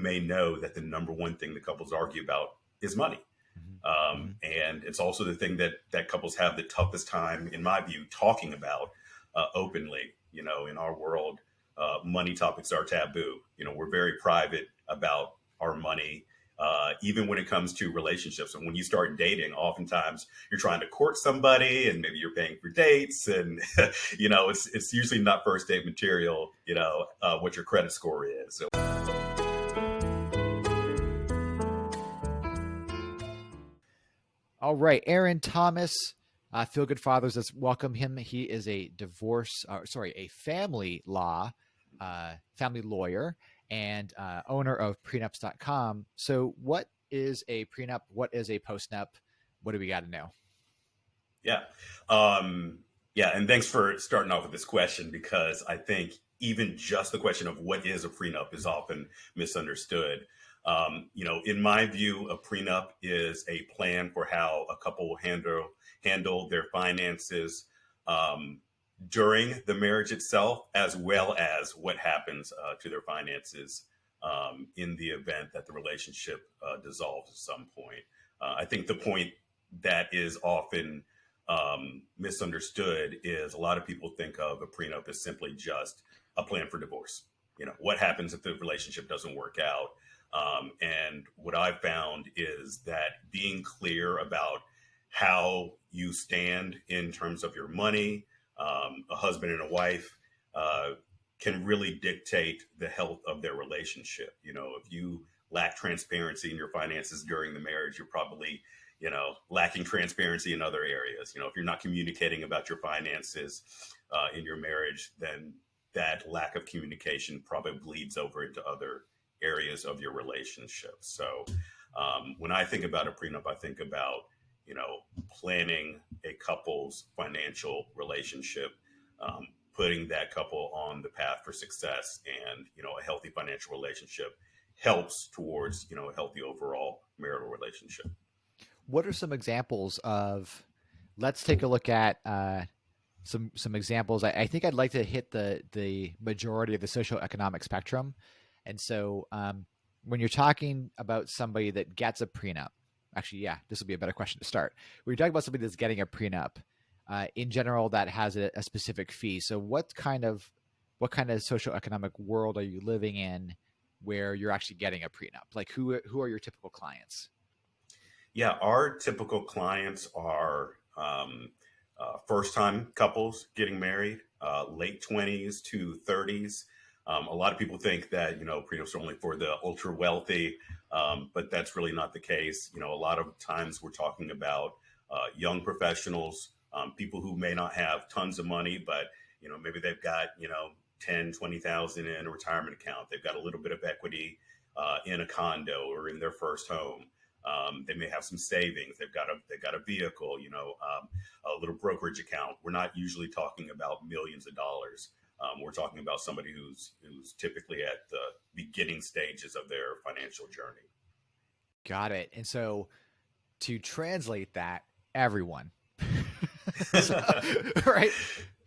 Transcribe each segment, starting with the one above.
may know that the number one thing that couples argue about is money. Mm-hmm. Um, mm-hmm. and it's also the thing that that couples have the toughest time, in my view, talking about uh, openly. You know, in our world, uh, money topics are taboo. You know, we're very private about our money uh, even when it comes to relationships. And when you start dating, oftentimes you're trying to court somebody and maybe you're paying for dates and, you know, it's, it's usually not first date material, you know, uh, what your credit score is. So. All right, Aaron Thomas, uh, Feel Good Fathers. Let's welcome him. He is a divorce, uh, sorry, a family law, uh, family lawyer, and uh, owner of prenups.com. So, what is a prenup? What is a postnup? What do we got to know? Yeah. Um, yeah. And thanks for starting off with this question because I think even just the question of what is a prenup is often misunderstood. Um, you know, in my view, a prenup is a plan for how a couple will handle handle their finances um, during the marriage itself, as well as what happens uh, to their finances um, in the event that the relationship uh, dissolves at some point. Uh, I think the point that is often um, misunderstood is a lot of people think of a prenup as simply just a plan for divorce. You know, what happens if the relationship doesn't work out? Um, and what I've found is that being clear about how you stand in terms of your money, um, a husband and a wife uh, can really dictate the health of their relationship. You know, if you lack transparency in your finances during the marriage, you're probably, you know, lacking transparency in other areas. You know, if you're not communicating about your finances uh, in your marriage, then that lack of communication probably bleeds over into other areas of your relationship. So um, when I think about a prenup, I think about you know, planning a couple's financial relationship, um, putting that couple on the path for success and, you know, a healthy financial relationship helps towards, you know, a healthy overall marital relationship. What are some examples of, let's take a look at, uh, some some examples. I, I, think I'd like to hit the the majority of the socioeconomic spectrum, and so um, when you're talking about somebody that gets a prenup, actually, yeah, this will be a better question to start. We're talking about somebody that's getting a prenup. Uh, in general, that has a, a, specific fee. So, what kind of what kind of social economic world are you living in where you're actually getting a prenup? Like, who who are your typical clients? Yeah, our typical clients are um, uh, first time couples getting married, uh, late twenties to thirties. Um, a lot of people think that you know prenups are only for the ultra wealthy, um, but that's really not the case. You know, a lot of times we're talking about uh, young professionals, um, people who may not have tons of money, but you know maybe they've got you know 10, 20,000 in a retirement account. They've got a little bit of equity uh, in a condo or in their first home. Um, they may have some savings. They've got a they've got a vehicle, you know, um, a little brokerage account. We're not usually talking about millions of dollars. Um, we're talking about somebody who's who's typically at the beginning stages of their financial journey. Got it. And so, to translate that, everyone, so, right?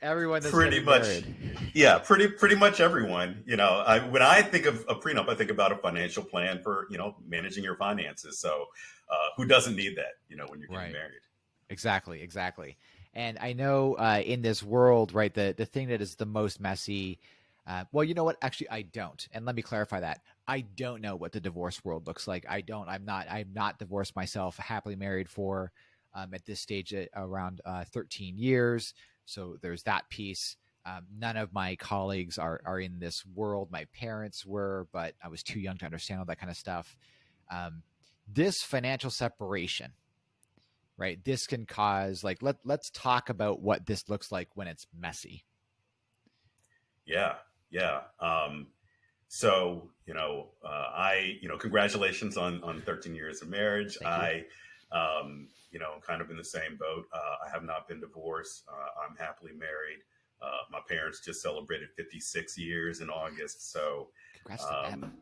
Everyone that's pretty much, married. yeah, pretty pretty much everyone. You know, I, when I think of a prenup, I think about a financial plan for you know managing your finances. So, uh, who doesn't need that? You know, when you're getting right. married. Exactly. Exactly. And I know uh, in this world, right, the the thing that is the most messy. Uh, well, you know what? Actually, I don't. And let me clarify that. I don't know what the divorce world looks like. I don't. I'm not. I'm not divorced myself. Happily married for um, at this stage at around uh, 13 years. So there's that piece. Um, none of my colleagues are are in this world. My parents were, but I was too young to understand all that kind of stuff. Um, this financial separation right? This can cause like let let's talk about what this looks like when it's messy. Yeah, yeah. Um, so you know, uh, I you know, congratulations on on 13 years of marriage. I um, you know, kind of in the same boat. Uh, I have not been divorced. Uh, I'm happily married. Uh, my parents just celebrated 56 years in August, so um,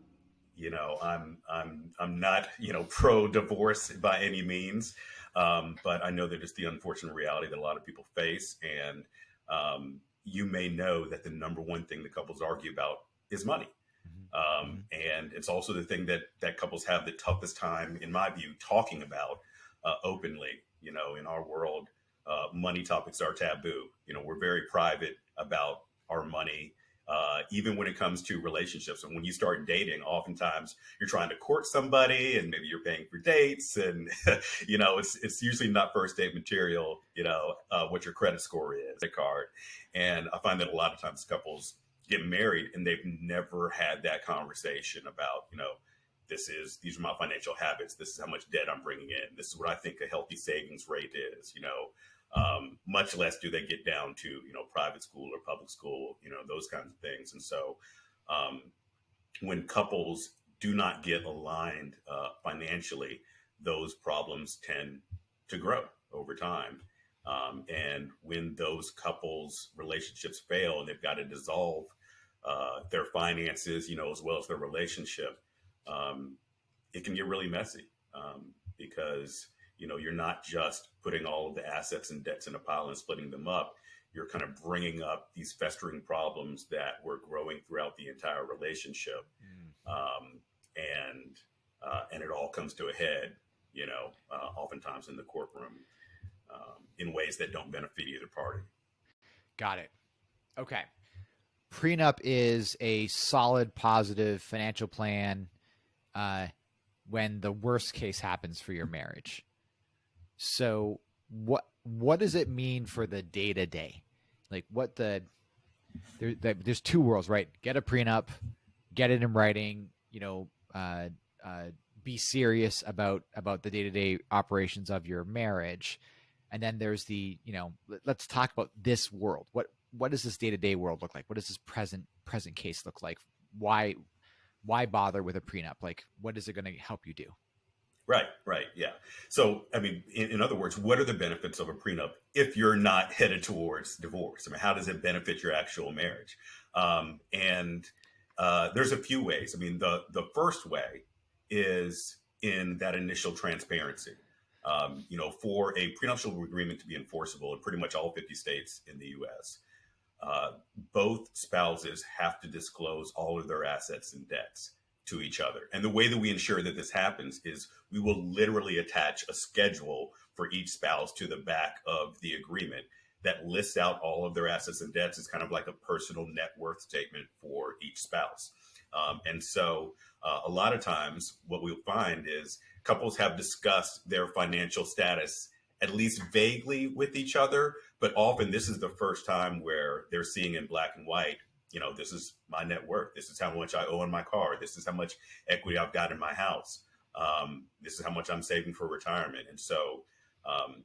you know, I'm I'm I'm not you know pro divorce by any means. Um, but I know that it's the unfortunate reality that a lot of people face. And um, you may know that the number one thing that couples argue about is money. Mm-hmm. Um, and it's also the thing that that couples have the toughest time, in my view, talking about uh, openly. You know, in our world, uh, money topics are taboo. You know, we're very private about our money uh, even when it comes to relationships. And when you start dating, oftentimes you're trying to court somebody and maybe you're paying for dates. And, you know, it's, it's usually not first date material, you know, uh, what your credit score is, a card. And I find that a lot of times couples get married and they've never had that conversation about, you know, this is these are my financial habits. This is how much debt I'm bringing in. This is what I think a healthy savings rate is. You know, um, much less do they get down to you know private school or public school you know those kinds of things. And so um, when couples do not get aligned uh, financially those problems tend to grow over time. Um, and when those couples relationships fail and they've got to dissolve uh, their finances you know as well as their relationship um, it can get really messy um, because you know, you're not just putting all of the assets and debts in a pile and splitting them up. You're kind of bringing up these festering problems that were growing throughout the entire relationship, mm. um, and uh, and it all comes to a head, you know, uh, oftentimes in the courtroom um, in ways that don't benefit either party. Got it. Okay. Prenup is a solid, positive financial plan uh, when the worst case happens for your marriage. So what what does it mean for the day to day? Like what the there, there's two worlds, right? Get a prenup, get it in writing. You know, uh, uh, be serious about about the day to day operations of your marriage, and then there's the you know let's talk about this world. What what does this day to day world look like? What does this present present case look like? Why why bother with a prenup? Like, what is it going to help you do? Right, right, yeah. So, I mean, in, in, other words, what are the benefits of a prenup if you're not headed towards divorce? I mean, how does it benefit your actual marriage? Um, and uh, there's a few ways. I mean, the the first way is in that initial transparency. Um, you know, for a prenuptial agreement to be enforceable in pretty much all 50 states in the U.S., uh, both spouses have to disclose all of their assets and debts to each other. And the way that we ensure that this happens is we will literally attach a schedule for each spouse to the back of the agreement that lists out all of their assets and debts. It's kind of like a personal net worth statement for each spouse. Um, and so uh, a lot of times what we'll find is couples have discussed their financial status at least vaguely with each other, but often this is the first time where they're seeing in black and white you know, this is my net worth. This is how much I owe on my car. This is how much equity I've got in my house. Um, this is how much I'm saving for retirement. And so, um,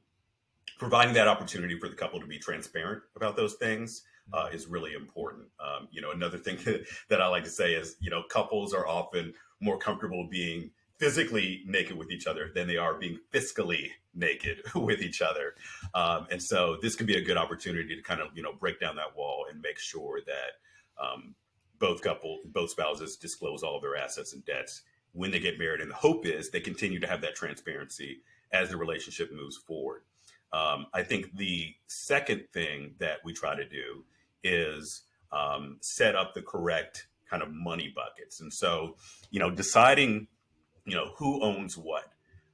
providing that opportunity for the couple to be transparent about those things uh, is really important. Um, you know, another thing that I like to say is, you know, couples are often more comfortable being physically naked with each other than they are being fiscally naked with each other. Um, and so this can be a good opportunity to kind of, you know, break down that wall and make sure that um, both couple, both spouses disclose all of their assets and debts when they get married. And the hope is they continue to have that transparency as the relationship moves forward. Um, I think the second thing that we try to do is um, set up the correct kind of money buckets. And so, you know, deciding, you know, who owns what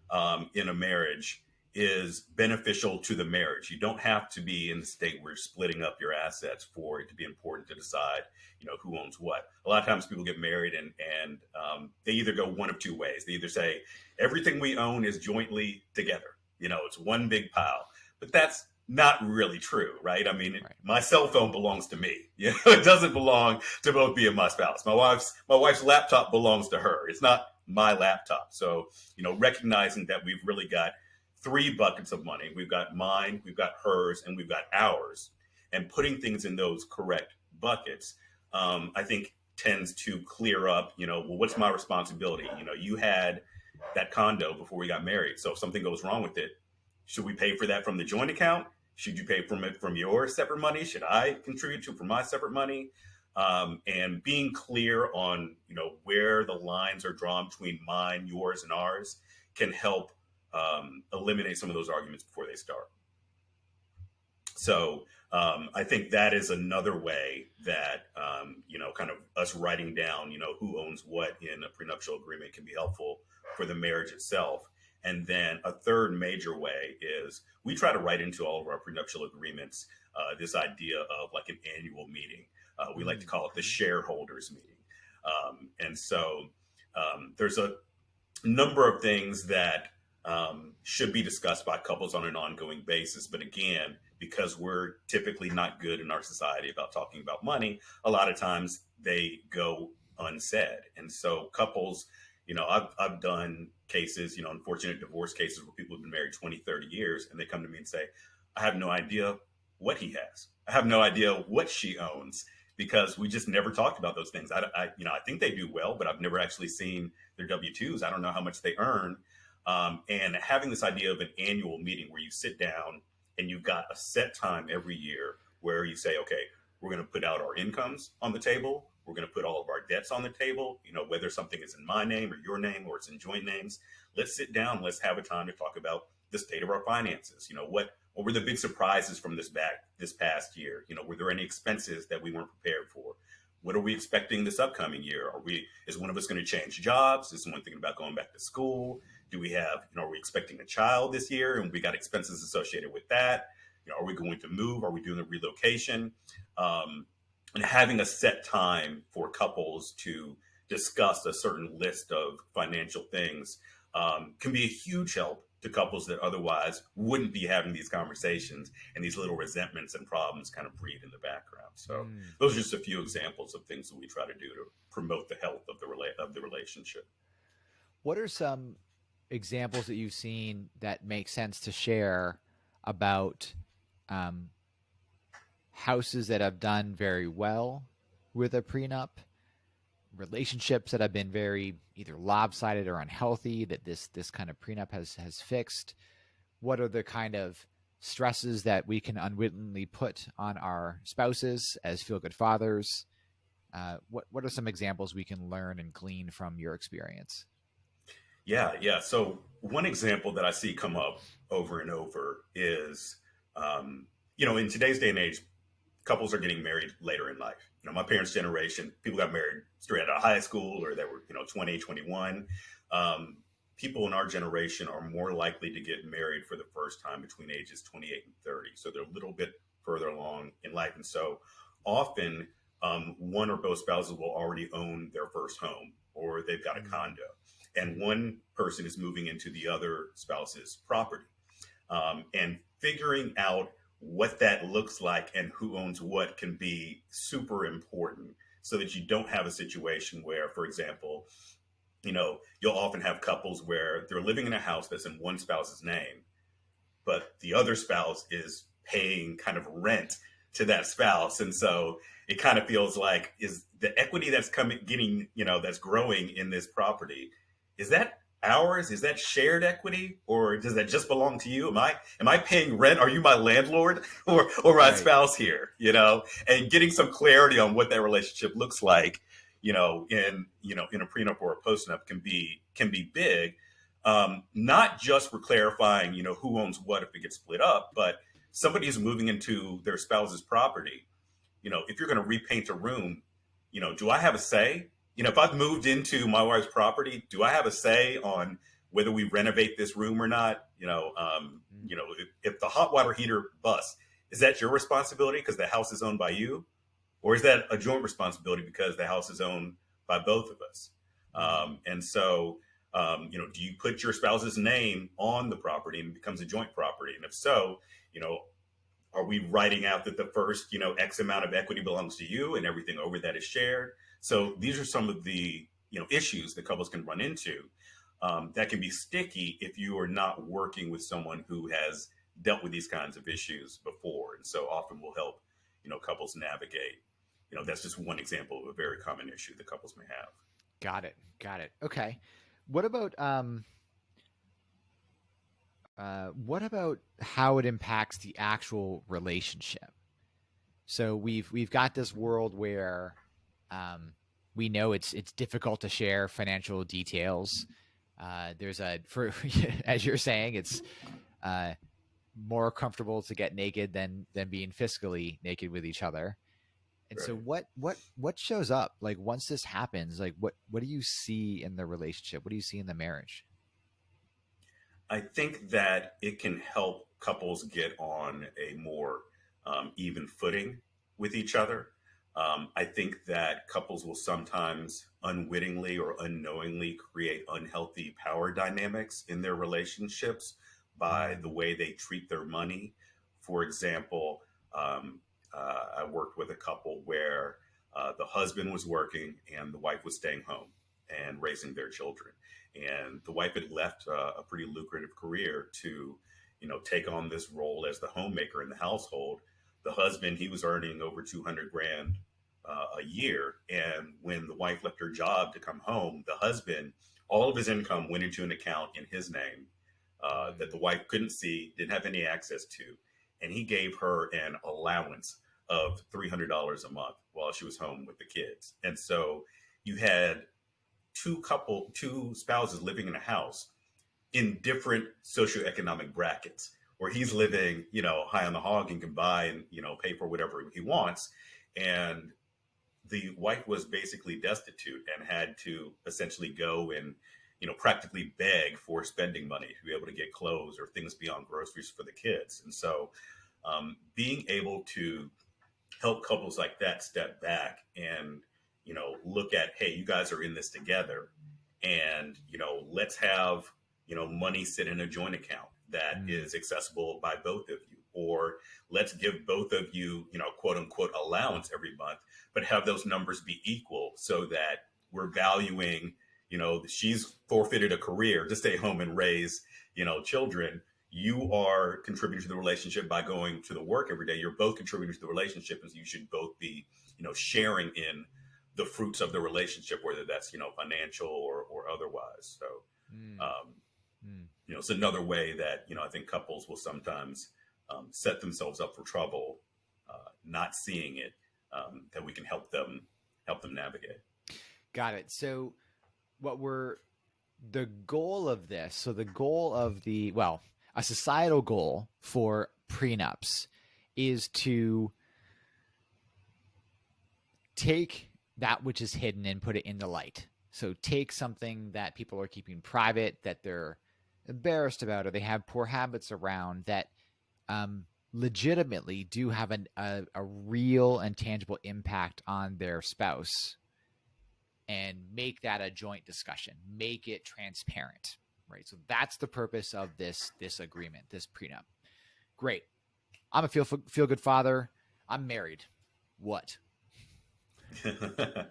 um, in a marriage is beneficial to the marriage. You don't have to be in the state where you're splitting up your assets for it to be important to decide, you know, who owns what. A lot of times people get married and and um, they either go one of two ways. They either say everything we own is jointly together. You know, it's one big pile. But that's not really true, right? I mean, right. my cell phone belongs to me. You know, it doesn't belong to both me and my spouse. My wife's my wife's laptop belongs to her. It's not my laptop. So, you know, recognizing that we've really got three buckets of money. We've got mine, we've got hers, and we've got ours. And putting things in those correct buckets, um, I think tends to clear up, you know, well, what's my responsibility? You know, you had that condo before we got married. So if something goes wrong with it, should we pay for that from the joint account? Should you pay from it from your separate money? Should I contribute to from my separate money? Um, and being clear on, you know, where the lines are drawn between mine, yours, and ours can help um, eliminate some of those arguments before they start. so um, I think that is another way that um, you know, kind of us writing down, you know, who owns what in a prenuptial agreement can be helpful for the marriage itself. And then a third major way is we try to write into all of our prenuptial agreements uh, this idea of like an annual meeting. Uh, we like to call it the shareholders meeting. Um, and so um, there's a number of things that um, should be discussed by couples on an ongoing basis. But again, because we're typically not good in our society about talking about money, a lot of times they go unsaid. And so couples, you know, I've, I've done cases, you know, unfortunate divorce cases where people have been married 20, 30 years and they come to me and say, I have no idea what he has. I have no idea what she owns because we just never talked about those things. I, I, you know, I think they do well, but I've never actually seen their W twos. I don't know how much they earn. Um, and having this idea of an annual meeting where you sit down and you've got a set time every year where you say, okay, we're going to put out our incomes on the table. We're going to put all of our debts on the table. You know, whether something is in my name or your name or it's in joint names. Let's sit down. Let's have a time to talk about the state of our finances. You know, what what were the big surprises from this back this past year? You know, were there any expenses that we weren't prepared for? What are we expecting this upcoming year? Are we is one of us going to change jobs? Is someone thinking about going back to school? Do we have, you know, are we expecting a child this year and we got expenses associated with that? You know, are we going to move? Are we doing a relocation? Um, and having a set time for couples to discuss a certain list of financial things um, can be a huge help to couples that otherwise wouldn't be having these conversations and these little resentments and problems kind of breed in the background. So mm. those are just a few examples of things that we try to do to promote the health of the rela- of the relationship. What are some examples that you've seen that make sense to share about um, houses that have done very well with a prenup, relationships that have been very either lopsided or unhealthy that this this kind of prenup has has fixed. What are the kind of stresses that we can unwittingly put on our spouses as feel good fathers? Uh, what what are some examples we can learn and glean from your experience? Yeah, yeah. So one example that I see come up over and over is, um, you know, in today's day and age, couples are getting married later in life. You know, my parents' generation, people got married straight out of high school or they were, you know, 20, 21. Um, people in our generation are more likely to get married for the first time between ages 28 and 30. So they're a little bit further along in life. And so often um, one or both spouses will already own their first home or they've got a mm-hmm. condo and one person is moving into the other spouse's property. Um, and figuring out what that looks like and who owns what can be super important so that you don't have a situation where, for example, you know, you'll often have couples where they're living in a house that's in one spouse's name, but the other spouse is paying kind of rent to that spouse. And so it kind of feels like is the equity that's coming getting, you know, that's growing in this property is that ours? Is that shared equity, or does that just belong to you? Am I am I paying rent? Are you my landlord or or my right. spouse here? You know, and getting some clarity on what that relationship looks like, you know, in you know in a prenup or a postnup can be can be big. Um, not just for clarifying, you know, who owns what if it gets split up, but somebody is moving into their spouse's property. You know, if you're going to repaint a room, you know, do I have a say? You know, if I've moved into my wife's property, do I have a say on whether we renovate this room or not? You know, um, mm-hmm. you know, if, if, the hot water heater busts, is that your responsibility because the house is owned by you, or is that a joint responsibility because the house is owned by both of us? Um, and so, um, you know, do you put your spouse's name on the property and it becomes a joint property? And if so, you know, are we writing out that the first, you know, X amount of equity belongs to you and everything over that is shared? So these are some of the you know issues that couples can run into um, that can be sticky if you are not working with someone who has dealt with these kinds of issues before, and so often will help you know couples navigate. You know, that's just one example of a very common issue that couples may have. Got it. Got it. Okay. What about um, uh, what about how it impacts the actual relationship? So we've we've got this world where um, we know it's it's difficult to share financial details. Uh, there's a for as you're saying, it's uh, more comfortable to get naked than than being fiscally naked with each other. And right. so what what what shows up like once this happens like what what do you see in the relationship? What do you see in the marriage? I think that it can help couples get on a more um, even footing with each other. Um, I think that couples will sometimes unwittingly or unknowingly create unhealthy power dynamics in their relationships by the way they treat their money. For example, um, uh, I worked with a couple where uh, the husband was working and the wife was staying home and raising their children. And the wife had left uh, a pretty lucrative career to, you know, take on this role as the homemaker in the household. The husband, he was earning over 200 grand uh, a year. And when the wife left her job to come home, the husband, all of his income went into an account in his name uh, that the wife couldn't see, didn't have any access to. And he gave her an allowance of $300 a month while she was home with the kids. And so you had two couple, two spouses living in a house in different socioeconomic brackets where he's living, you know, high on the hog and can buy and, you know, pay for whatever he wants. And the wife was basically destitute and had to essentially go and you know practically beg for spending money to be able to get clothes or things beyond groceries for the kids. And so um, being able to help couples like that step back and you know look at hey you guys are in this together. And you know let's have you know money sit in a joint account that mm. is accessible by both of you or let's give both of you you know quote unquote allowance every month but have those numbers be equal so that we're valuing, you know, she's forfeited a career to stay home and raise, you know, children. You are contributing to the relationship by going to the work every day. You're both contributing to the relationship, and so you should both be, you know, sharing in the fruits of the relationship, whether that's you know financial or or otherwise. So, mm. Um. You know, it's another way that you know I think couples will sometimes um, set themselves up for trouble, uh, not seeing it um, that we can help them help them navigate. Got it. So, what we're the goal of this? So, the goal of the well, a societal goal for prenups is to take that which is hidden and put it in the light. So, take something that people are keeping private that they're embarrassed about or they have poor habits around that um, legitimately do have an, a, a real and tangible impact on their spouse and make that a joint discussion make it transparent right? So that's the purpose of this this agreement this prenup. Great. I'm a feel feel good father. I'm married. What?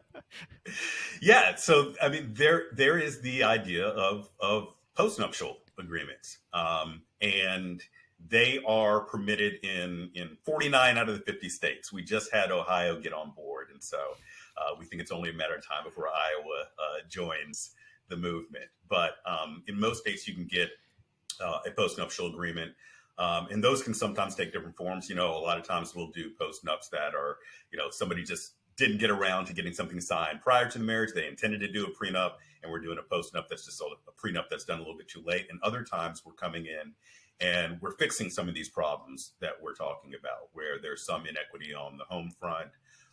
Yeah so i mean there there is the idea of of postnuptial agreements um and they are permitted in in 49 out of the 50 states. We just had Ohio get on board, and so uh, we think it's only a matter of time before Iowa uh, joins the movement. But um, in most states, you can get uh, a postnuptial agreement. Um, and those can sometimes take different forms. You know, a lot of times we'll do postnups that are, you know, somebody just didn't get around to getting something signed prior to the marriage. They intended to do a prenup, and we're doing a postnup that's just a, a prenup that's done a little bit too late. And other times we're coming in and we're fixing some of these problems that we're talking about, where there's some inequity on the home front,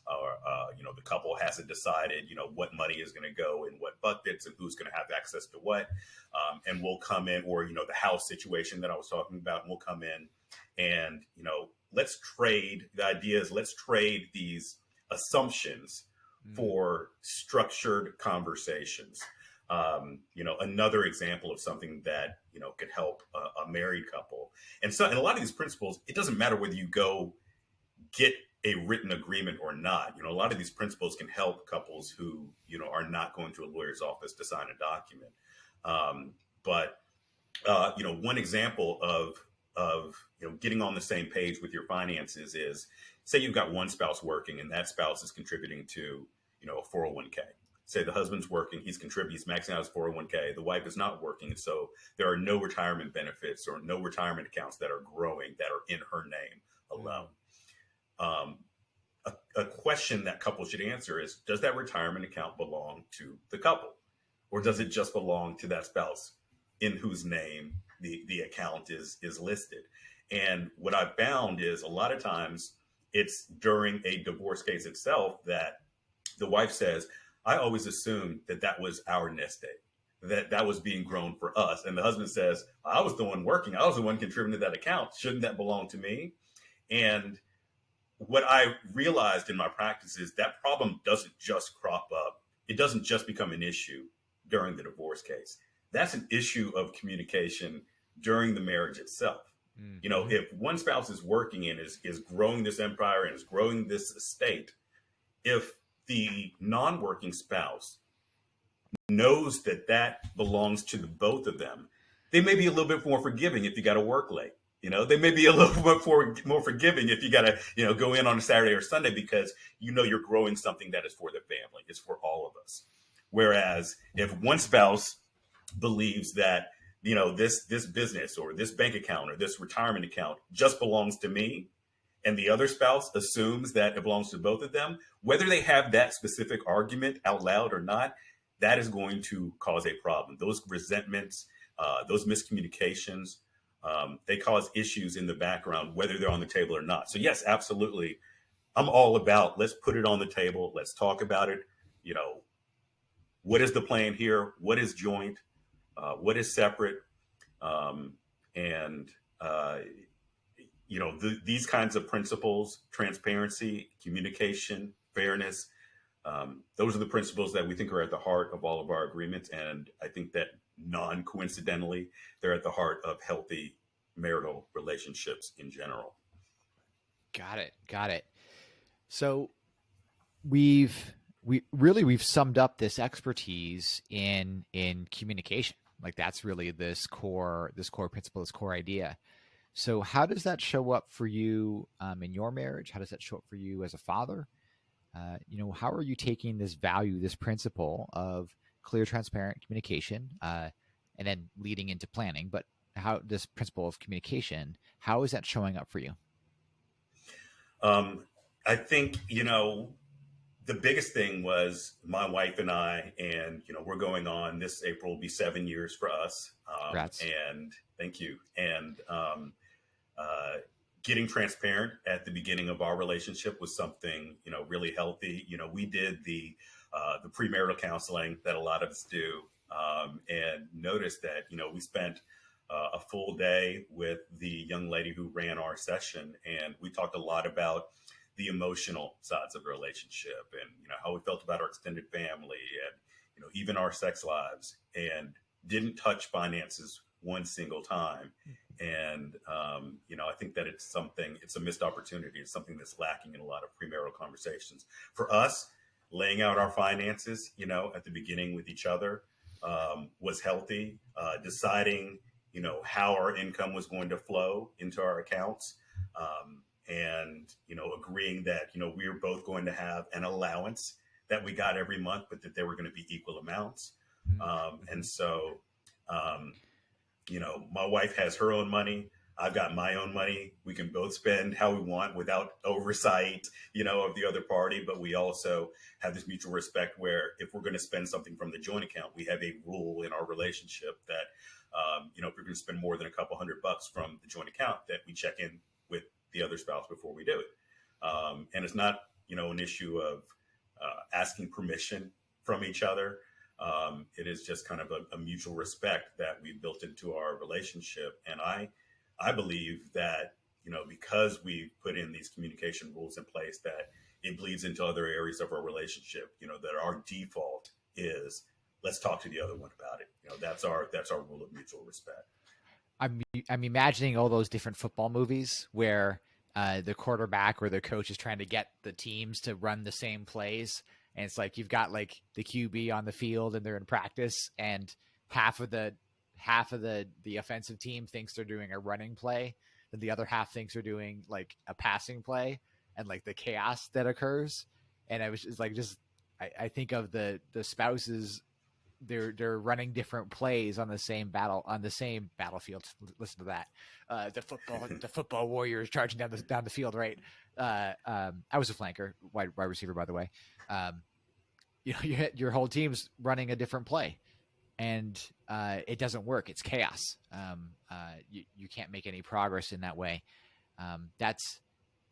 or uh, you know the couple hasn't decided you know what money is going to go in what buckets and who's going to have access to what, um, and we'll come in, or you know the house situation that I was talking about, and we'll come in, and you know let's trade the ideas, let's trade these assumptions mm. for structured conversations um, you know, another example of something that you know could help a, a married couple. And so, and a lot of these principles, it doesn't matter whether you go get a written agreement or not. You know, a lot of these principles can help couples who you know are not going to a lawyer's office to sign a document. Um, but uh, you know, one example of of you know getting on the same page with your finances is say you've got one spouse working and that spouse is contributing to you know a 401k say the husband's working, he's contributing, he's maxing out his 401k, the wife is not working. So there are no retirement benefits or no retirement accounts that are growing that are in her name alone. Um, a, a, question that couples should answer is Does that retirement account belong to the couple? Or does it just belong to that spouse in whose name the, the account is, is listed? And what I've found is a lot of times it's during a divorce case itself that the wife says, I always assumed that that was our nest egg, that that was being grown for us. And the husband says, I was the one working. I was the one contributing to that account. Shouldn't that belong to me? And what I realized in my practice is that problem doesn't just crop up. It doesn't just become an issue during the divorce case. That's an issue of communication during the marriage itself. Mm-hmm. You know, if one spouse is working and is, is growing this empire and is growing this estate, if the non-working spouse knows that that belongs to the both of them, they may be a little bit more forgiving if you got to work late. You know, they may be a little bit more, more forgiving if you got to, you know, go in on a Saturday or Sunday because you know you're growing something that is for the family, it's for all of us. Whereas if one spouse believes that, you know, this this business or this bank account or this retirement account just belongs to me, and the other spouse assumes that it belongs to both of them, whether they have that specific argument out loud or not, that is going to cause a problem. Those resentments, uh, those miscommunications, um, they cause issues in the background, whether they're on the table or not. So yes, absolutely. I'm all about let's put it on the table. Let's talk about it. You know, what is the plan here? What is joint? Uh, what is separate? Um, and, uh, you know, th these kinds of principles, transparency, communication, fairness, um, those are the principles that we think are at the heart of all of our agreements. And I think that non coincidentally, they're at the heart of healthy marital relationships in general. Got it. Got it. So we've we really we've summed up this expertise in in communication. Like that's really this core this core principle, this core idea. So how does that show up for you um, in your marriage? How does that show up for you as a father? Uh, you know, how are you taking this value, this principle of clear, transparent communication, uh, and then leading into planning? But how this principle of communication, how is that showing up for you? Um, I think you know the biggest thing was my wife and I, and you know we're going on this April will be seven years for us. Um, and thank you. And um, uh, getting transparent at the beginning of our relationship was something you know really healthy. You know, we did the uh, the premarital counseling that a lot of us do, um, and noticed that you know we spent uh, a full day with the young lady who ran our session, and we talked a lot about the emotional sides of the relationship, and you know how we felt about our extended family, and you know even our sex lives, and didn't touch finances one single time. And, um, you know, I think that it's something, it's a missed opportunity. It's something that's lacking in a lot of premarital conversations. For us, laying out our finances, you know, at the beginning with each other um, was healthy. Uh, deciding, you know, how our income was going to flow into our accounts. Um, and, you know, agreeing that, you know, we were both going to have an allowance that we got every month, but that they were going to be equal amounts. Mm-hmm. Um, and so, um, you know, my wife has her own money. I've got my own money. We can both spend how we want without oversight, you know, of the other party. But we also have this mutual respect where if we're going to spend something from the joint account, we have a rule in our relationship that, um, you know, if we're going to spend more than a couple hundred bucks from the joint account, that we check in with the other spouse before we do it. Um, and it's not, you know, an issue of uh, asking permission from each other. Um, it is just kind of a, a, mutual respect that we've built into our relationship. And I, I believe that, you know, because we put in these communication rules in place that it bleeds into other areas of our relationship, you know, that our default is let's talk to the other one about it. You know, that's our, that's our rule of mutual respect. I'm, I'm imagining all those different football movies where uh, the quarterback or the coach is trying to get the teams to run the same plays and it's like you've got like the QB on the field and they're in practice and half of the half of the the offensive team thinks they're doing a running play and the other half thinks they're doing like a passing play and like the chaos that occurs and I was just like just I, I think of the the spouses they're they're running different plays on the same battle on the same battlefield. Listen to that. Uh, the football the football warriors charging down the down the field. Right. Uh, um, I was a flanker, wide wide receiver, by the way. Um, you know, your your whole team's running a different play, and uh, it doesn't work. It's chaos. Um, uh, you, you can't make any progress in that way. Um, that's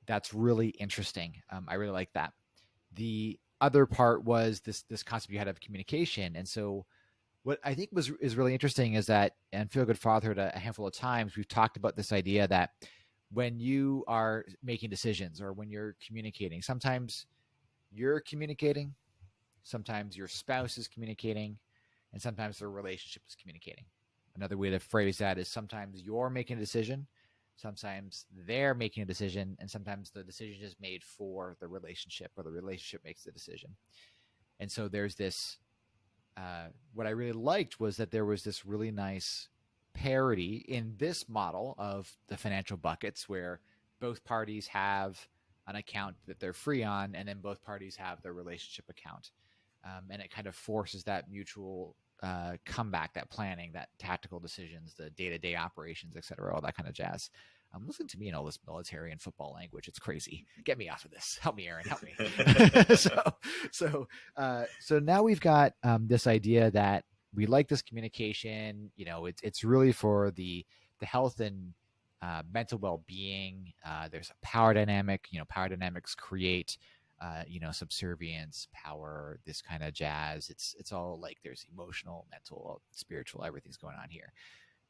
that's really interesting. Um, I really like that. The other part was this this concept you had of communication, and so what I think was is really interesting is that and Feel Good Fatherhood a, a handful of times we've talked about this idea that when you are making decisions or when you're communicating, sometimes you're communicating, sometimes your spouse is communicating, and sometimes the relationship is communicating. Another way to phrase that is sometimes you're making a decision, sometimes they're making a decision, and sometimes the decision is made for the relationship or the relationship makes the decision. And so there's this. Uh, what I really liked was that there was this really nice parity in this model of the financial buckets where both parties have an account that they're free on, and then both parties have their relationship account. Um, and it kind of forces that mutual uh, comeback, that planning, that tactical decisions, the day to day operations, et cetera, all that kind of jazz. Um, listen to me in all this military and football language. It's crazy. Get me off of this. Help me, Aaron. Help me. so, so, uh, so now we've got um, this idea that we like this communication. You know, it's it's really for the the health and uh, mental well being. Uh, there's a power dynamic. You know, power dynamics create uh, you know, subservience, power, this kind of jazz. It's it's all like there's emotional, mental, spiritual, everything's going on here.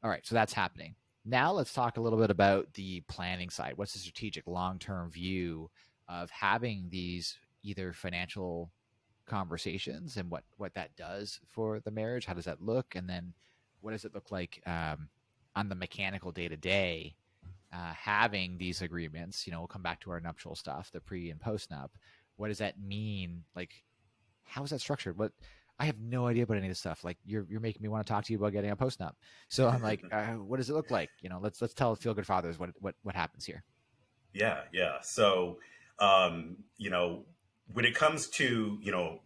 All right, so that's happening. Now let's talk a little bit about the planning side. What's the strategic long-term view of having these either financial conversations and what what that does for the marriage? How does that look? And then what does it look like um, on the mechanical day to day? having these agreements, you know, we'll come back to our nuptial stuff, the pre and post nup, what does that mean? Like, how is that structured? What I have no idea about any of this stuff. Like, you're you're making me want to talk to you about getting a post nup. So I'm like, uh, what does it look like? You know, let's let's tell feel good fathers what what what happens here. Yeah, yeah. So, um, you know, when it comes to you know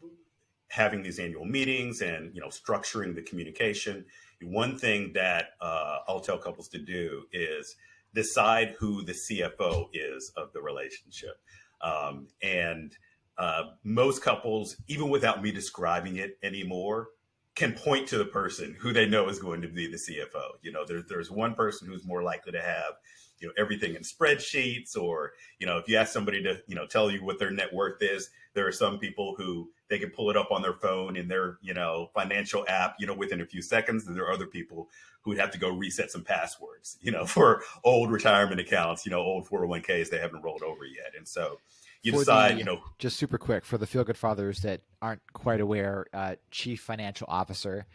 having these annual meetings and you know structuring the communication, one thing that uh, I'll tell couples to do is decide who the CFO is of the relationship. Um, and uh, most couples, even without me describing it anymore, can point to the person who they know is going to be the CFO. You know, there's there's one person who's more likely to have, you know, everything in spreadsheets, or you know, if you ask somebody to, you know, tell you what their net worth is, there are some people who they can pull it up on their phone in their, you know, financial app, you know, within a few seconds. And there are other people who would have to go reset some passwords, you know, for old retirement accounts, you know, old 401ks they haven't rolled over yet. And so you for decide, the, you know, just super quick for the feel good fathers that aren't quite aware, uh, chief financial officer,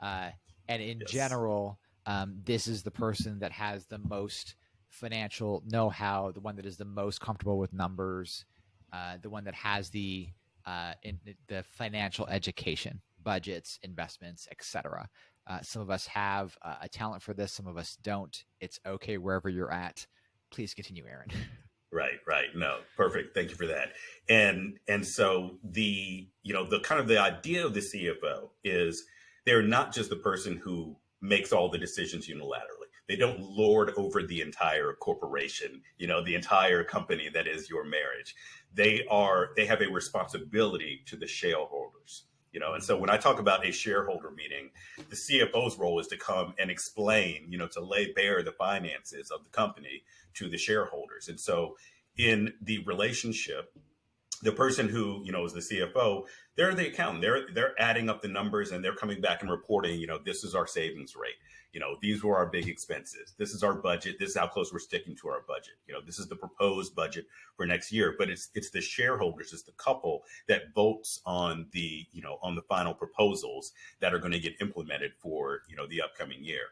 uh, and in yes. general, um, this is the person that has the most financial know-how, the one that is the most comfortable with numbers, uh, the one that has the uh, in the financial education, budgets, investments, etc. Uh, some of us have a talent for this, some of us don't. It's okay wherever you're at. Please continue, Aaron. Right, right. No, perfect. Thank you for that. And and so the you know the kind of the idea of the CFO is they're not just the person who makes all the decisions unilaterally. They don't lord over the entire corporation, you know, the entire company that is your marriage. They are they have a responsibility to the shareholders you know and so when i talk about a shareholder meeting the cfo's role is to come and explain you know to lay bare the finances of the company to the shareholders and so in the relationship the person who you know is the cfo they're the accountant they're they're adding up the numbers and they're coming back and reporting you know this is our savings rate you know, these were our big expenses. This is our budget. This is how close we're sticking to our budget. You know, this is the proposed budget for next year. But it's it's the shareholders, it's the couple that votes on the you know on the final proposals that are going to get implemented for you know the upcoming year.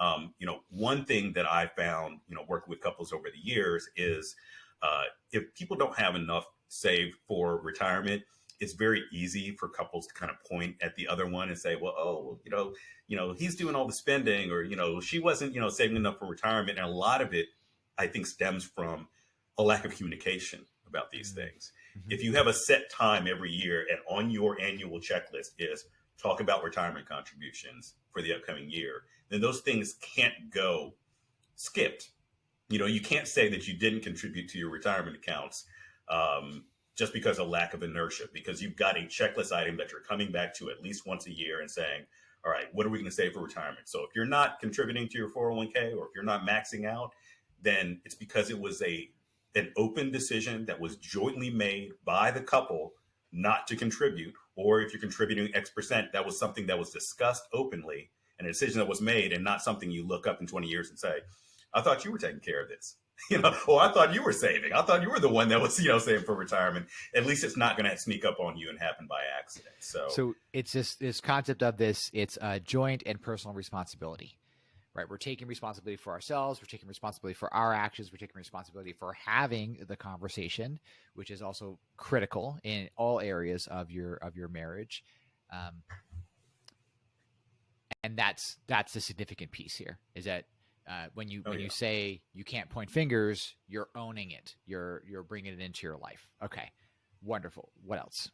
Um, you know, one thing that I found you know working with couples over the years is uh, if people don't have enough saved for retirement it's very easy for couples to kind of point at the other one and say, well, oh, you know, you know, he's doing all the spending or, you know, she wasn't, you know, saving enough for retirement. And a lot of it, I think, stems from a lack of communication about these mm-hmm. things. Mm-hmm. If you have a set time every year and on your annual checklist is talk about retirement contributions for the upcoming year, then those things can't go skipped. You know, you can't say that you didn't contribute to your retirement accounts um, just because of lack of inertia, because you've got a checklist item that you're coming back to at least once a year and saying, all right, what are we going to save for retirement? So if you're not contributing to your 401k or if you're not maxing out, then it's because it was a an open decision that was jointly made by the couple not to contribute, or if you're contributing X percent, that was something that was discussed openly and a decision that was made and not something you look up in 20 years and say, I thought you were taking care of this. You know, or I thought you were saving. I thought you were the one that was, you know, saving for retirement. At least it's not going to sneak up on you and happen by accident. So, so it's this this concept of this. It's a joint and personal responsibility right? We're taking responsibility for ourselves. We're taking responsibility for our actions. We're taking responsibility for having the conversation, which is also critical in all areas of your of your marriage. Um, and that's that's the significant piece here is that uh, when you oh, when yeah. you say you can't point fingers, you're owning it. You're you're bringing it into your life. Okay, wonderful. What else?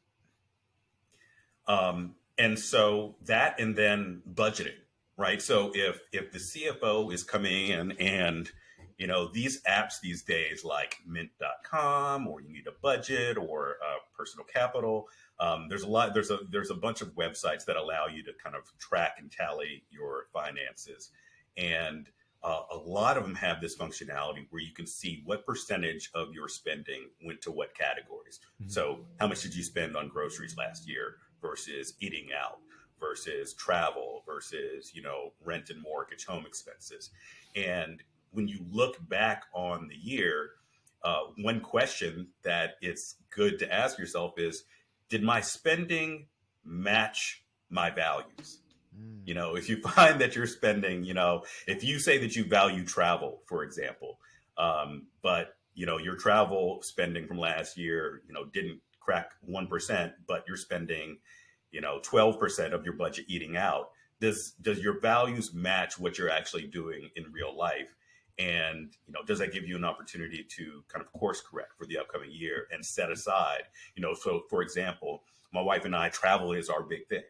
Um, and so that, and then budgeting right? So if if the CFO is coming in and you know these apps these days like mint.com or you need a budget or uh, personal capital um, there's a lot there's a there's a bunch of websites that allow you to kind of track and tally your finances and uh, a lot of them have this functionality where you can see what percentage of your spending went to what categories mm-hmm. so how much did you spend on groceries last year versus eating out versus travel versus you know rent and mortgage home expenses and when you look back on the year uh, one question that it's good to ask yourself is did my spending match my values mm. You know if you find that you're spending you know if you say that you value travel for example um, but you know your travel spending from last year you know didn't crack 1% but you're spending you know 12% of your budget eating out does does your values match what you're actually doing in real life? And you know does that give you an opportunity to kind of course correct for the upcoming year and set aside you know so for example my wife and i travel is our big thing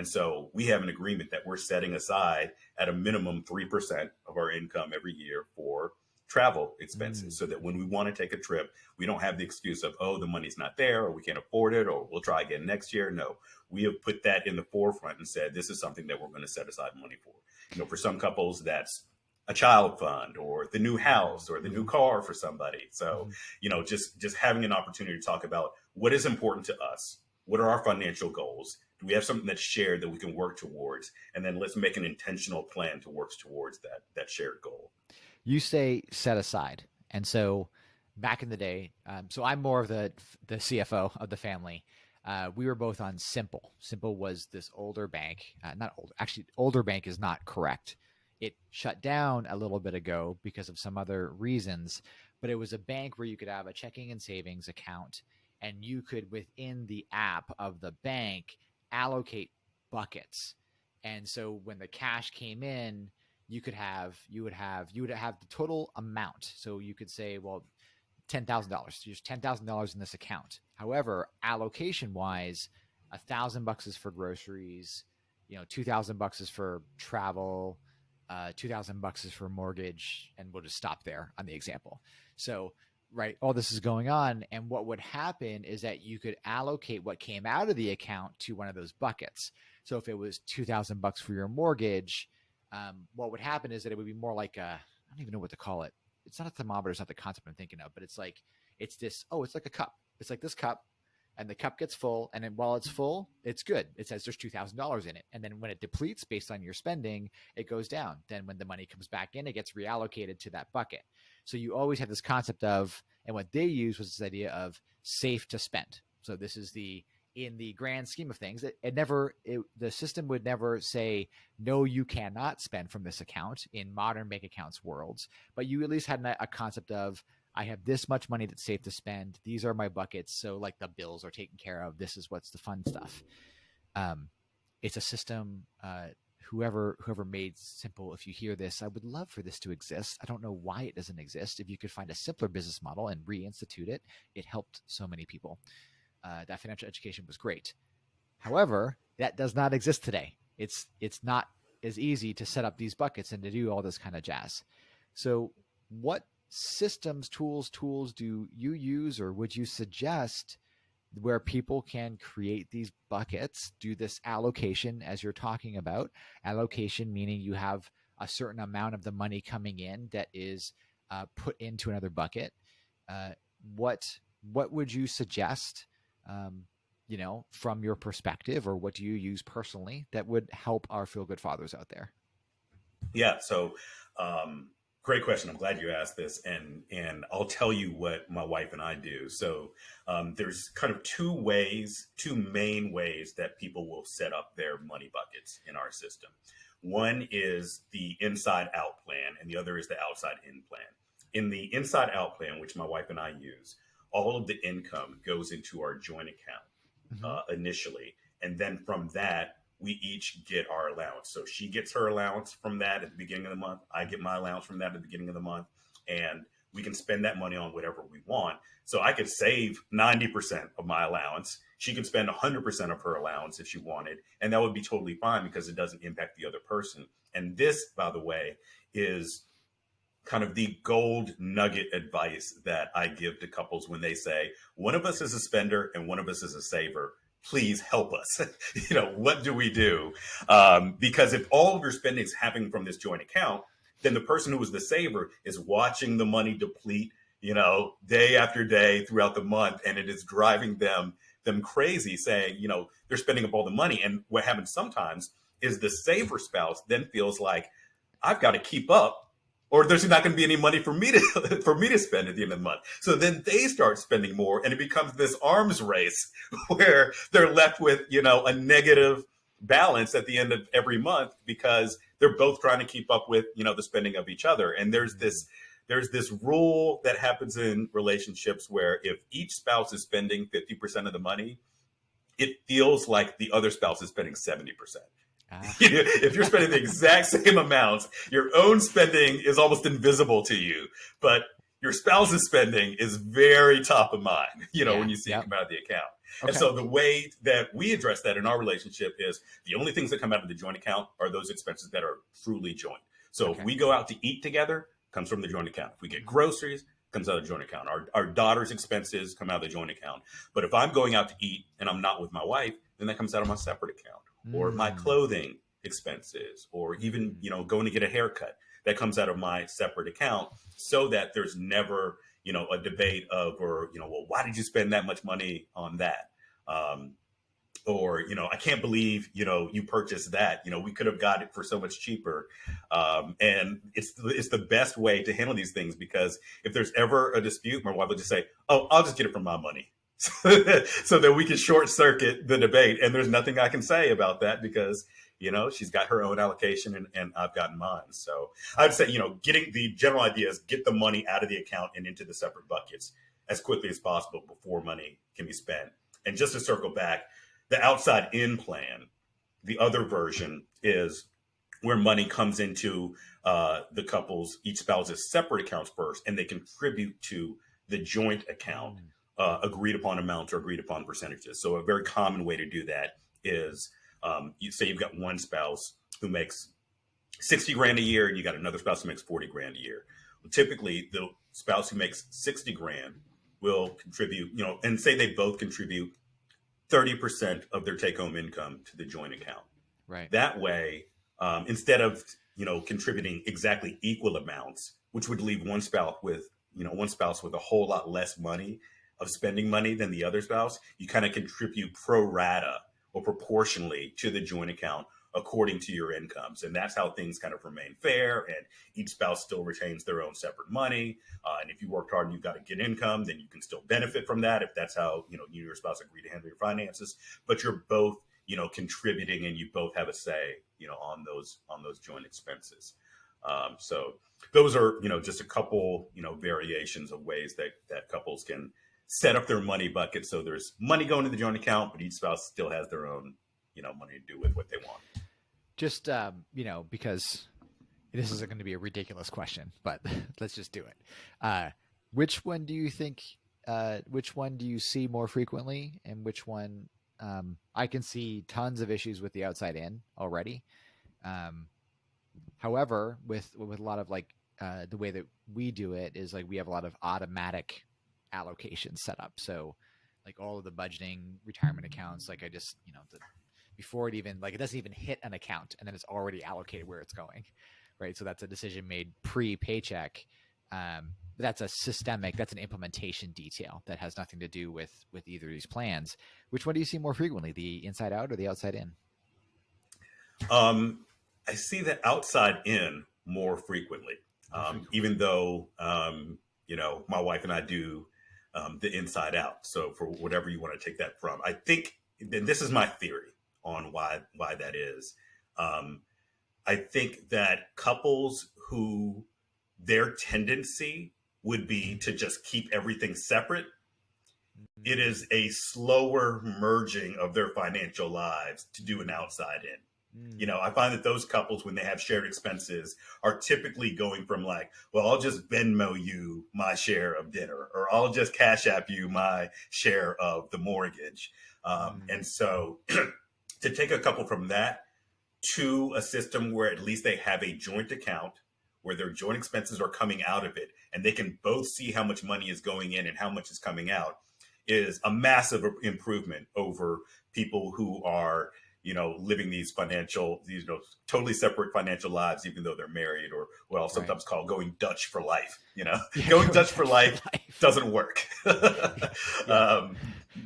and so we have an agreement that we're setting aside at a minimum 3% of our income every year for travel expenses mm. so that when we want to take a trip, we don't have the excuse of, oh, the money's not there or we can't afford it or we'll try again next year. No, we have put that in the forefront and said, this is something that we're going to set aside money for. You know, for some couples, that's a child fund or the new house or the new car for somebody. So, mm. you know, just just having an opportunity to talk about what is important to us. What are our financial goals? Do we have something that's shared that we can work towards? And then let's make an intentional plan to work towards that that shared goal you say set aside, and so back in the day, um, so I'm more of the the CFO of the family. Uh, we were both on Simple. Simple was this older bank, uh, not old. Actually, older bank is not correct. It shut down a little bit ago because of some other reasons, but it was a bank where you could have a checking and savings account, and you could within the app of the bank allocate buckets. And so when the cash came in, you could have you would have you would have the total amount. So you could say, well, ten thousand dollars. There's ten thousand dollars in this account. However, allocation wise, a thousand bucks is for groceries. You know, two thousand bucks is for travel. Uh, two thousand bucks is for mortgage, and we'll just stop there on the example. So, right, all this is going on, and what would happen is that you could allocate what came out of the account to one of those buckets. So, if it was two thousand bucks for your mortgage, um, what would happen is that it would be more like a, I don't even know what to call it. It's not a thermometer. It's not the concept I'm thinking of, but it's like, it's this, oh, it's like a cup. It's like this cup and the cup gets full. And then while it's full, it's good. It says there's $2,000 in it. And then when it depletes based on your spending, it goes down. Then when the money comes back in, it gets reallocated to that bucket. So you always have this concept of, and what they use was this idea of safe to spend. So this is the in the grand scheme of things it, it never it, the system would never say no you cannot spend from this account in modern bank accounts worlds. But you at least had a, a concept of i have this much money that's safe to spend. These are my buckets. So like the bills are taken care of. This is what's the fun stuff. Um, it's a system uh, whoever whoever made simple if you hear this i would love for this to exist i don't know why it doesn't exist if you could find a simpler business model and reinstitute it it helped so many people uh, that financial education was great. However, that does not exist today. It's it's not as easy to set up these buckets and to do all this kind of jazz. So, what systems, tools, tools do you use, or would you suggest where people can create these buckets, do this allocation as you're talking about. Allocation meaning you have a certain amount of the money coming in that is uh, put into another bucket. Uh, what what would you suggest? Um, you know, from your perspective, or what do you use personally that would help our feel good fathers out there? Yeah. So, um, great question. I'm glad you asked this, and and I'll tell you what my wife and I do. So, um, there's kind of two ways, two main ways that people will set up their money buckets in our system. One is the inside out plan, and the other is the outside in plan. In the inside out plan, which my wife and I use, all of the income goes into our joint account mm-hmm. uh, initially. And then from that, we each get our allowance. So she gets her allowance from that at the beginning of the month. I get my allowance from that at the beginning of the month. And we can spend that money on whatever we want. So I could save 90% of my allowance. She could spend 100% of her allowance if she wanted. And that would be totally fine because it doesn't impact the other person. And this, by the way, is kind of the gold nugget advice that I give to couples when they say, one of us is a spender and one of us is a saver. Please help us. you know, what do we do? Um, because if all of your spending is happening from this joint account, then the person who is the saver is watching the money deplete, you know, day after day throughout the month, and it is driving them them crazy, saying, you know, they're spending up all the money. And what happens sometimes is the saver spouse then feels like I've got to keep up or there's not going to be any money for me to for me to spend at the end of the month. So then they start spending more, and it becomes this arms race where they're left with you know a negative balance at the end of every month because they're both trying to keep up with you know the spending of each other. And there's this mm-hmm. there's this rule that happens in relationships where if each spouse is spending 50% of the money, it feels like the other spouse is spending 70%. Ah. if you're spending the exact same amounts, your own spending is almost invisible to you, but your spouse's spending is very top of mind, you know, yeah, when you see yep. it come out of the account. Okay. And so the way that we address that in our relationship is the only things that come out of the joint account are those expenses that are truly joint. So okay. if we go out to eat together, comes from the joint account. If we get groceries, comes out of the joint account. Our, our daughter's expenses come out of the joint account. But if I'm going out to eat and I'm not with my wife, then that comes out of my separate account or my mm. clothing expenses or even you know going to get a haircut that comes out of my separate account so that there's never you know a debate of or you know well why did you spend that much money on that? Um, or you know i can't believe you know you purchased that. You know we could have got it for so much cheaper. Um, and it's it's the best way to handle these things because if there's ever a dispute my wife will just say oh i'll just get it from my money so that we can short circuit the debate. And there's nothing I can say about that because, you know, she's got her own allocation and, and I've gotten mine. So I'd say, you know, getting the general idea is get the money out of the account and into the separate buckets as quickly as possible before money can be spent. And just to circle back, the outside in plan, the other version is where money comes into uh, the couple's each spouse's separate accounts first, and they contribute to the joint account. Uh, agreed upon amounts or agreed upon percentages. So a very common way to do that is um, you say you've got one spouse who makes 60 grand a year and you got another spouse who makes 40 grand a year. Well, typically the spouse who makes 60 grand will contribute, you know, and say they both contribute 30% of their take home income to the joint account. Right. That way, um, instead of, you know, contributing exactly equal amounts, which would leave one spouse with, you know, one spouse with a whole lot less money of spending money than the other spouse, you kind of contribute pro rata or proportionally to the joint account according to your incomes. And that's how things kind of remain fair. And each spouse still retains their own separate money. Uh, and if you worked hard and you've got a good income, then you can still benefit from that if that's how, you know, you and your spouse agree to handle your finances. But you're both, you know, contributing and you both have a say, you know, on those on those joint expenses. Um, so those are, you know, just a couple, you know, variations of ways that that couples can set up their money bucket so there's money going to the joint account, but each spouse still has their own, you know, money to do with what they want. Just um, you know, because this is going to be a ridiculous question, but let's just do it. Uh, which one do you think? Uh, which one do you see more frequently, and which one? Um, I can see tons of issues with the outside in already. Um, however, with with a lot of like uh, the way that we do it is like we have a lot of automatic allocation set up. So like all of the budgeting, retirement accounts. Like I just, you know, the, before it even like it doesn't even hit an account, and then it's already allocated where it's going, right? So that's a decision made pre paycheck. Um, that's a systemic. That's an implementation detail that has nothing to do with with either of these plans. Which one do you see more frequently, the inside out or the outside in? Um, I see the outside in more frequently, um, even though um, you know my wife and I do um, the inside out. So for whatever you want to take that from, I think, and this is my theory on why why that is. Um, I think that couples who their tendency would be to just keep everything separate. It mm-hmm. a slower merging of their financial lives to do an outside in. You know, I find that those couples, when they have shared expenses, are typically going from like, well, I'll just Venmo you my share of dinner, or I'll just Cash App you my share of the mortgage. Um, mm. And so to take a couple from that to a system where at least they have a joint account where their joint expenses are coming out of it and they can both see how much money is going in and how much is coming out is a massive improvement over people who are you know, living these financial, these, you know, totally separate financial lives, even though they're married or what I'll sometimes right. call going Dutch for life, you know, yeah, going Dutch for life, life, doesn't work. yeah. um,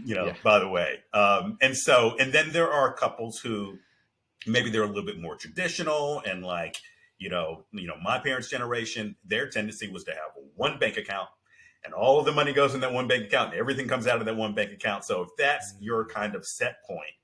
you know, yeah. by the way. Um, and so, and then there are couples who maybe they're a little bit more traditional and like, you know, you know, my parents' generation, their tendency was to have one bank account and all of the money goes in that one bank account and everything comes out of that one bank account. So if that's your kind of set point,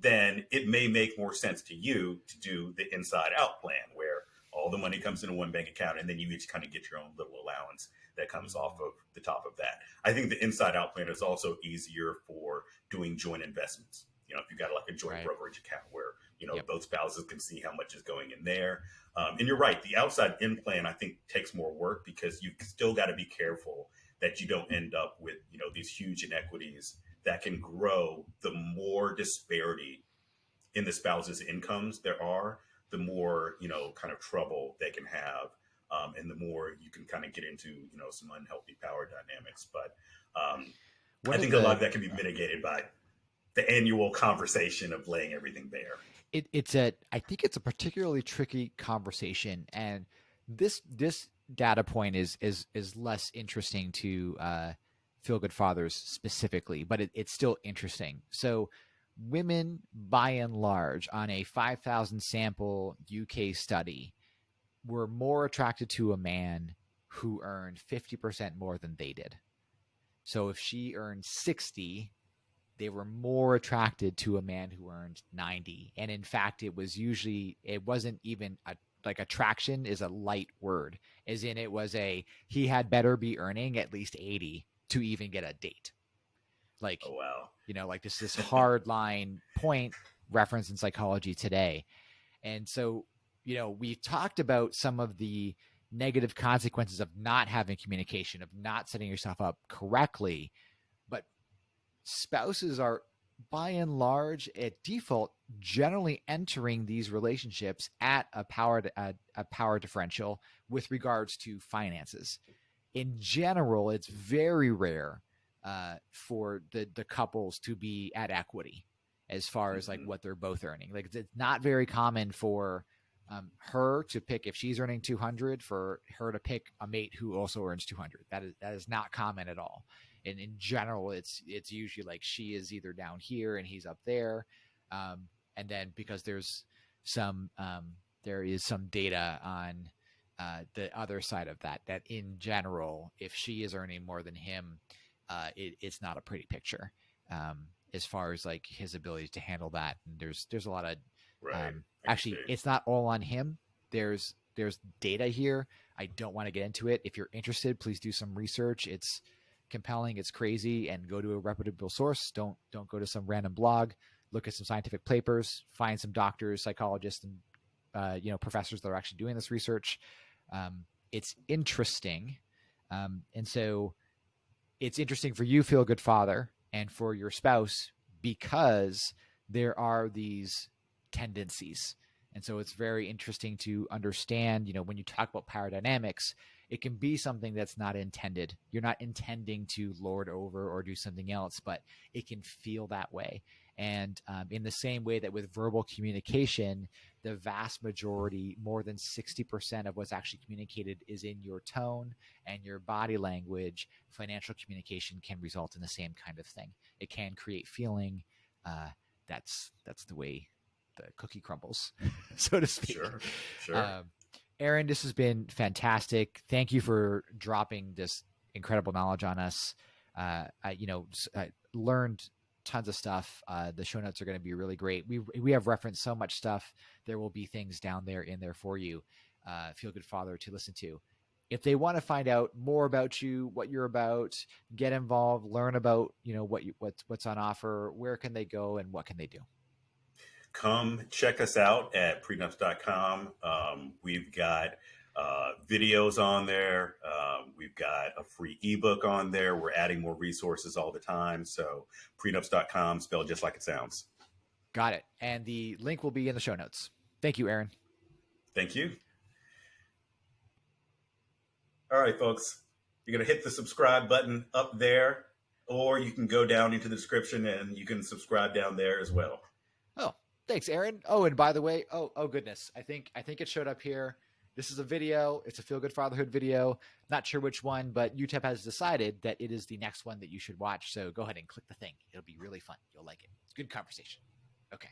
then it may make more sense to you to do the inside out plan where all the money comes into one bank account and then you each kind of get your own little allowance that comes off of the top of that. I think the inside out plan is also easier for doing joint investments. You know, if you've got like a joint right. brokerage account where, you know, yep. both spouses can see how much is going in there. Um, and you're right, the outside in plan, I think takes more work because you've still got to be careful that you don't end up with, you know, these huge inequities that can grow the more disparity in the spouse's incomes there are, the more, you know, kind of trouble they can have. Um, and the more you can kind of get into, you know, some unhealthy power dynamics. But um, I think the, a lot of that can be mitigated by the annual conversation of laying everything bare. It, it's a, I think it's a particularly tricky conversation, and this this data point is is is less interesting to uh, feel good fathers specifically, but it, it's still interesting. So, women by and large on a 5,000 sample UK study were more attracted to a man who earned 50% more than they did. So, if she earned 60, they were more attracted to a man who earned 90. And in fact, it was usually, it wasn't even a like attraction is a light word as in it was a he had better be earning at least 80 to even get a date. Like, oh, wow. you know, like this this hard line point reference in psychology today. And so, you know, we talked about some of the negative consequences of not having communication, of not setting yourself up correctly. But spouses are by and large at default generally entering these relationships at a power a, a power differential with regards to finances in general, it's very rare uh, for the the couples to be at equity as far as like mm-hmm. what they're both earning. Like it's not very common for um, her to pick if she's earning 200 for her to pick a mate who also earns 200. That is that is not common at all. And in general, it's it's usually like she is either down here and he's up there, um, and then because there's some um, there is some data on uh, the other side of that, that in general, if she is earning more than him, uh, it, it's not a pretty picture um, as far as like his ability to handle that. And there's there's a lot of right. um, actually, it's not all on him. There's there's data here. I don't want to get into it. If you're interested, please do some research. It's compelling, it's crazy, and go to a reputable source. Don't don't go to some random blog. Look at some scientific papers. Find some doctors, psychologists, and uh, you know professors that are actually doing this research. Um, it's interesting. Um, and so it's interesting for you, feel good father, and for your spouse because there are these tendencies And so it's very interesting to understand, you know, when you talk about power dynamics, it can be something that's not intended. You're not intending to lord over or do something else, but it can feel that way. And um, in the same way that with verbal communication, the vast majority, more than 60% of what's actually communicated is in your tone and your body language, financial communication can result in the same kind of thing. It can create feeling. Uh, that's that's the way the cookie crumbles, so to speak. Sure, sure. Um, Aaron, this has been fantastic. Thank you for dropping this incredible knowledge on us. Uh, I, you know, I learned tons of stuff. Uh, the show notes are going to be really great. We we have referenced so much stuff. There will be things down there in there for you. Uh, Feel good father to listen to. If they want to find out more about you, what you're about, get involved, learn about you know what you, what's what's on offer. Where can they go and what can they do? come check us out at prenups.com. Um, we've got uh, videos on there. Um, we've got a free ebook on there. We're adding more resources all the time. So prenups.com, spelled just like it sounds. Got it. And the link will be in the show notes. Thank you, Aaron. Thank you. All right, folks. You're going to hit the subscribe button up there, or you can go down into the description and you can subscribe down there as well. Oh, Thanks, Aaron. Oh, and by the way, oh, oh goodness, I think I think it showed up here. This is a video. It's a feel good fatherhood video. Not sure which one, but YouTube has decided that it is the next one that you should watch. So go ahead and click the thing. It'll be really fun. You'll like it. It's good conversation. Okay.